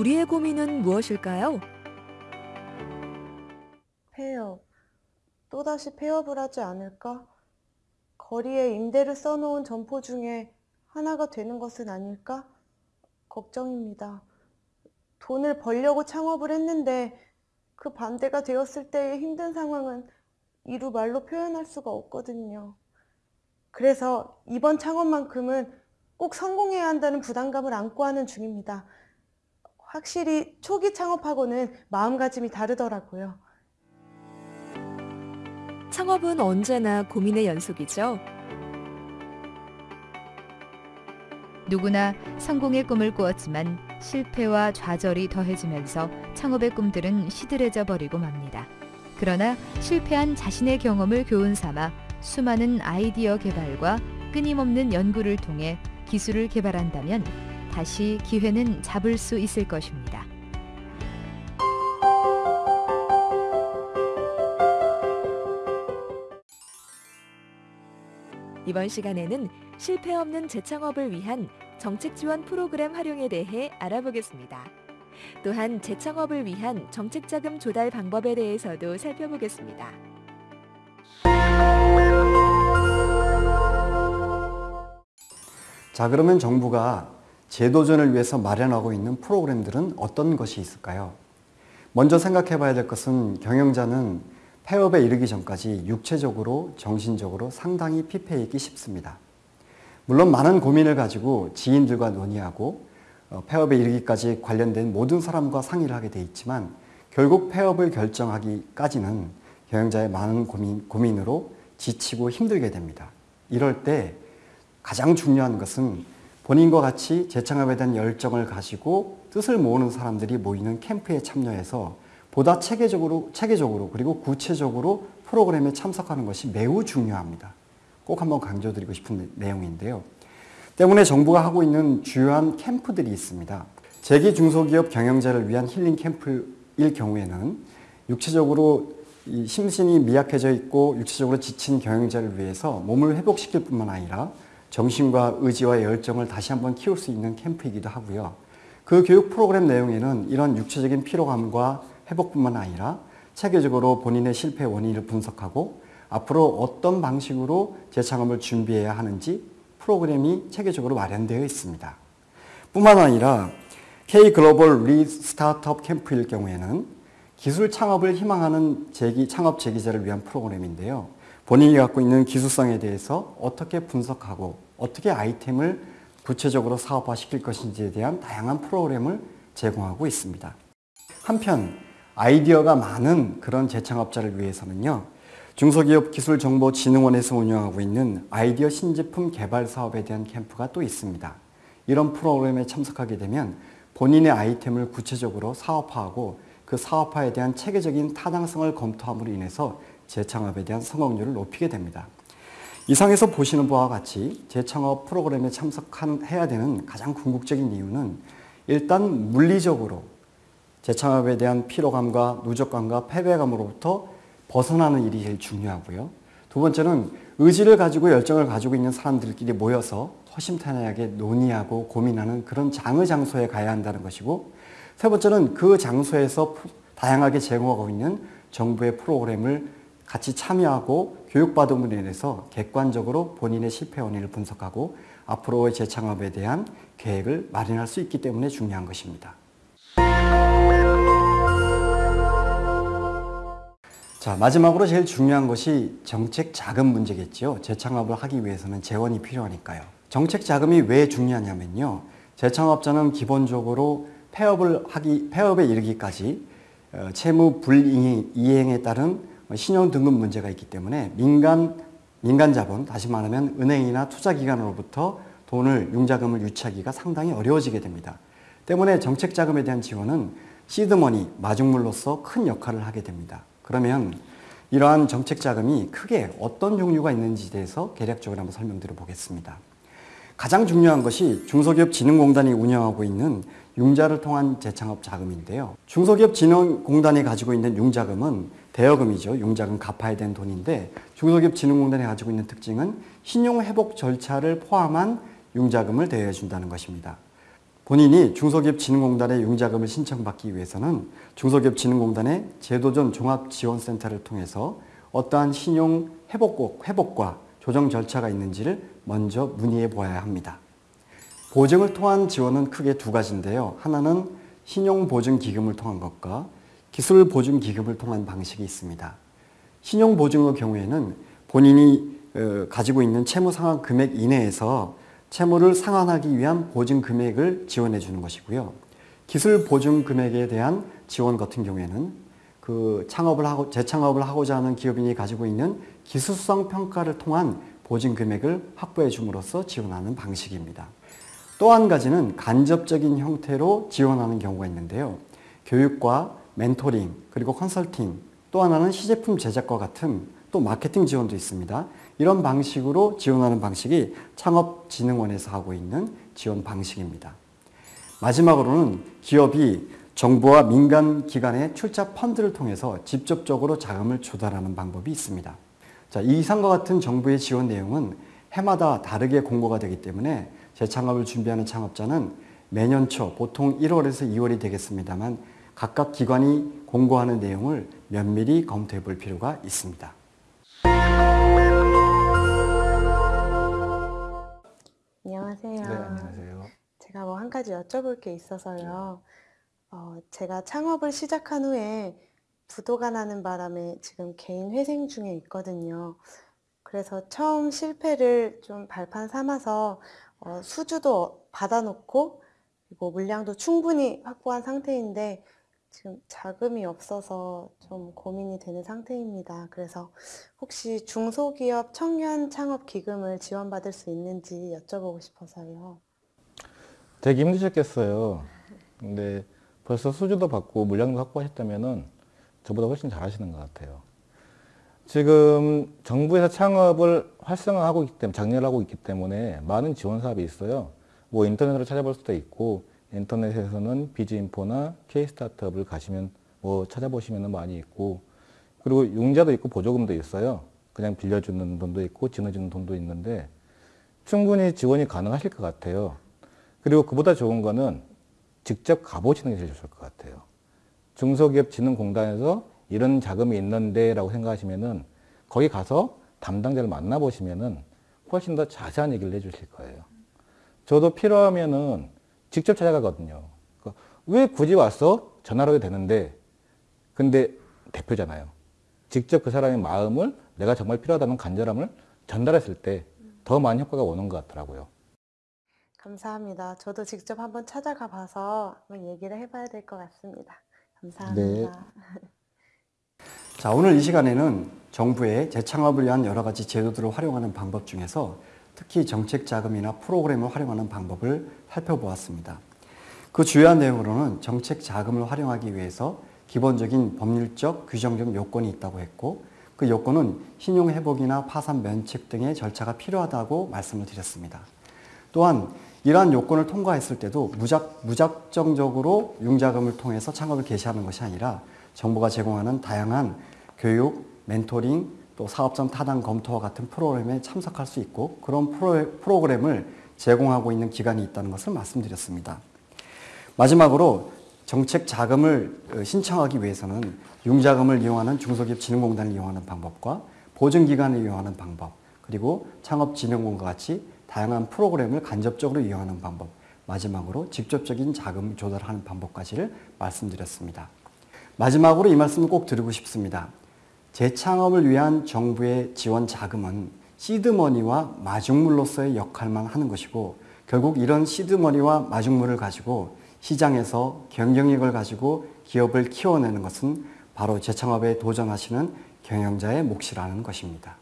우리의 고민은 무엇일까요? 폐업. 또다시 폐업을 하지 않을까? 거리에 임대를 써놓은 점포 중에 하나가 되는 것은 아닐까? 걱정입니다. 돈을 벌려고 창업을 했는데 그 반대가 되었을 때의 힘든 상황은 이루 말로 표현할 수가 없거든요. 그래서 이번 창업만큼은 꼭 성공해야 한다는 부담감을 안고 하는 중입니다. 확실히 초기 창업하고는 마음가짐이 다르더라고요. 창업은 언제나 고민의 연속이죠. 누구나 성공의 꿈을 꾸었지만 실패와 좌절이 더해지면서 창업의 꿈들은 시들해져 버리고 맙니다. 그러나 실패한 자신의 경험을 교훈 삼아 수많은 아이디어 개발과 끊임없는 연구를 통해 기술을 개발한다면 다시 기회는 잡을 수 있을 것입니다. 이번 시간에는 실패 없는 재창업을 위한 정책 지원 프로그램 활용에 대해 알아보겠습니다. 또한 재창업을 위한 정책 자금 조달 방법에 대해서도 살펴보겠습니다. 자, 그러면 정부가 재도전을 위해서 마련하고 있는 프로그램들은 어떤 것이 있을까요? 먼저 생각해 봐야 될 것은 경영자는 폐업에 이르기 전까지 육체적으로, 정신적으로 상당히 피폐해 있기 쉽습니다. 물론 많은 고민을 가지고 지인들과 논의하고 어, 폐업에 이르기까지 관련된 모든 사람과 상의를 하게 돼 있지만 결국 폐업을 결정하기까지는 경영자의 많은 고민, 고민으로 지치고 힘들게 됩니다. 이럴 때 가장 중요한 것은 본인과 같이 재창업에 대한 열정을 가지고 뜻을 모으는 사람들이 모이는 캠프에 참여해서 보다 체계적으로, 체계적으로 그리고 구체적으로 프로그램에 참석하는 것이 매우 중요합니다. 꼭 한번 강조드리고 싶은 내용인데요. 때문에 정부가 하고 있는 주요한 캠프들이 있습니다. 재기 중소기업 경영자를 위한 힐링 캠프일 경우에는 육체적으로 심신이 미약해져 있고 육체적으로 지친 경영자를 위해서 몸을 회복시킬 뿐만 아니라 정신과 의지와 열정을 다시 한번 키울 수 있는 캠프이기도 하고요. 그 교육 프로그램 내용에는 이런 육체적인 피로감과 회복뿐만 아니라 체계적으로 본인의 실패 원인을 분석하고 앞으로 어떤 방식으로 재창업을 준비해야 하는지 프로그램이 체계적으로 마련되어 있습니다. 뿐만 아니라 K 글로벌 re-startup 캠프일 경우에는 기술 창업을 희망하는 재기, 창업 재기자를 위한 프로그램인데요. 본인이 갖고 있는 기술성에 대해서 어떻게 분석하고 어떻게 아이템을 구체적으로 사업화 시킬 것인지에 대한 다양한 프로그램을 제공하고 있습니다. 한편 아이디어가 많은 그런 재창업자를 위해서는요. 중소기업기술정보진흥원에서 운영하고 있는 아이디어 신제품 개발 사업에 대한 캠프가 또 있습니다. 이런 프로그램에 참석하게 되면 본인의 아이템을 구체적으로 사업화하고 그 사업화에 대한 체계적인 타당성을 검토함으로 인해서 재창업에 대한 성공률을 높이게 됩니다. 이상에서 보시는 바와 같이 재창업 프로그램에 참석해야 되는 가장 궁극적인 이유는 일단 물리적으로 재창업에 대한 피로감과 누적감과 패배감으로부터 벗어나는 일이 제일 중요하고요. 두 번째는 의지를 가지고 열정을 가지고 있는 사람들끼리 모여서 허심탄회하게 논의하고 고민하는 그런 장의 장소에 가야 한다는 것이고 세 번째는 그 장소에서 다양하게 제공하고 있는 정부의 프로그램을 같이 참여하고 교육받음으로 인해서 객관적으로 본인의 실패 원인을 분석하고 앞으로의 재창업에 대한 계획을 마련할 수 있기 때문에 중요한 것입니다. 자, 마지막으로 제일 중요한 것이 정책 자금 문제겠죠. 재창업을 하기 위해서는 재원이 필요하니까요. 정책 자금이 왜 중요하냐면요. 재창업자는 기본적으로 폐업을 하기, 폐업에 이르기까지 어, 채무 불이행에 따른 신용 등급 문제가 있기 때문에 민간, 민간 자본, 다시 말하면 은행이나 투자기관으로부터 돈을, 융자금을 유치하기가 상당히 어려워지게 됩니다. 때문에 정책 자금에 대한 지원은 시드머니, 마중물로서 큰 역할을 하게 됩니다. 그러면 이러한 정책 자금이 크게 어떤 종류가 있는지에 대해서 개략적으로 한번 설명드려 보겠습니다. 가장 중요한 것이 중소기업진흥공단이 운영하고 있는 융자를 통한 재창업 자금인데요. 중소기업진흥공단이 가지고 있는 융자금은 대여금이죠. 융자금 갚아야 되는 돈인데 중소기업진흥공단이 가지고 있는 특징은 신용회복 절차를 포함한 융자금을 대여해 준다는 것입니다. 본인이 중소기업진흥공단의 융자금을 신청받기 위해서는 중소기업진흥공단의 제도전 종합지원센터를 통해서 어떠한 신용 회복, 회복과 조정 절차가 있는지를 먼저 문의해 보아야 합니다. 보증을 통한 지원은 크게 두 가지인데요. 하나는 신용보증기금을 통한 것과 기술보증기금을 통한 방식이 있습니다. 신용보증의 경우에는 본인이 어, 가지고 있는 채무 상환 금액 이내에서 채무를 상환하기 위한 보증 금액을 지원해 주는 것이고요. 기술 보증 금액에 대한 지원 같은 경우에는 그 창업을 하고 재창업을 하고자 하는 기업인이 가지고 있는 기술성 평가를 통한 보증 금액을 확보해 줌으로써 지원하는 방식입니다. 또 한 가지는 간접적인 형태로 지원하는 경우가 있는데요. 교육과 멘토링 그리고 컨설팅 또 하나는 시제품 제작과 같은 또 마케팅 지원도 있습니다. 이런 방식으로 지원하는 방식이 창업진흥원에서 하고 있는 지원 방식입니다. 마지막으로는 기업이 정부와 민간 기관의 출자 펀드를 통해서 직접적으로 자금을 조달하는 방법이 있습니다. 자, 이상과 같은 정부의 지원 내용은 해마다 다르게 공고가 되기 때문에 재창업을 준비하는 창업자는 매년 초 보통 1월에서 2월이 되겠습니다만 각각 기관이 공고하는 내용을 면밀히 검토해 볼 필요가 있습니다. 안녕하세요. 네, 안녕하세요. 제가 뭐 한 가지 여쭤볼 게 있어서요. 어, 제가 창업을 시작한 후에 부도가 나는 바람에 지금 개인 회생 중에 있거든요. 그래서 처음 실패를 좀 발판 삼아서 어, 수주도 받아놓고 그리고 물량도 충분히 확보한 상태인데 지금 자금이 없어서 좀 고민이 되는 상태입니다. 그래서 혹시 중소기업 청년 창업 기금을 지원받을 수 있는지 여쭤보고 싶어서요. 되게 힘드셨겠어요. 근데 벌써 수주도 받고 물량도 확보하셨다면은 저보다 훨씬 잘하시는 것 같아요. 지금 정부에서 창업을 활성화하고 있기 때문에, 장려하고 있기 때문에 많은 지원 사업이 있어요. 뭐 인터넷으로 찾아볼 수도 있고, 인터넷에서는 비즈인포나 K스타트업을 가시면 뭐 찾아보시면 많이 있고, 그리고 융자도 있고 보조금도 있어요. 그냥 빌려주는 돈도 있고, 지원해주는 돈도 있는데, 충분히 지원이 가능하실 것 같아요. 그리고 그보다 좋은 거는 직접 가보시는 게 제일 좋을 것 같아요. 중소기업진흥공단에서 이런 자금이 있는데 라고 생각하시면은 거기 가서 담당자를 만나보시면은 훨씬 더 자세한 얘기를 해주실 거예요. 저도 필요하면은 직접 찾아가거든요. 그러니까 왜 굳이 와서 전화를 해도 되는데, 근데 대표잖아요. 직접 그 사람의 마음을 내가 정말 필요하다는 간절함을 전달했을 때 더 많은 효과가 오는 것 같더라고요. 감사합니다. 저도 직접 한번 찾아가 봐서 한번 얘기를 해봐야 될 것 같습니다. 감사합니다. 자, 오늘 이 시간에는 정부의 재창업을 위한 여러 가지 제도들을 활용하는 방법 중에서 특히 정책 자금이나 프로그램을 활용하는 방법을 살펴보았습니다. 그 주요한 내용으로는 정책 자금을 활용하기 위해서 기본적인 법률적 규정적 요건이 있다고 했고 그 요건은 신용 회복이나 파산 면책 등의 절차가 필요하다고 말씀을 드렸습니다. 또한 이러한 요건을 통과했을 때도 무작, 무작정적으로 융자금을 통해서 창업을 개시하는 것이 아니라 정부가 제공하는 다양한 교육, 멘토링, 또 사업장 타당 검토와 같은 프로그램에 참석할 수 있고 그런 프로, 프로그램을 제공하고 있는 기관이 있다는 것을 말씀드렸습니다. 마지막으로 정책 자금을 어, 신청하기 위해서는 융자금을 이용하는 중소기업진흥공단을 이용하는 방법과 보증기관을 이용하는 방법 그리고 창업진흥원과 같이 다양한 프로그램을 간접적으로 이용하는 방법 마지막으로 직접적인 자금 조달하는 방법까지를 말씀드렸습니다. 마지막으로 이 말씀을 꼭 드리고 싶습니다. 재창업을 위한 정부의 지원 자금은 시드머니와 마중물로서의 역할만 하는 것이고 결국 이런 시드머니와 마중물을 가지고 시장에서 경쟁력을 가지고 기업을 키워내는 것은 바로 재창업에 도전하시는 경영자의 몫이라는 것입니다.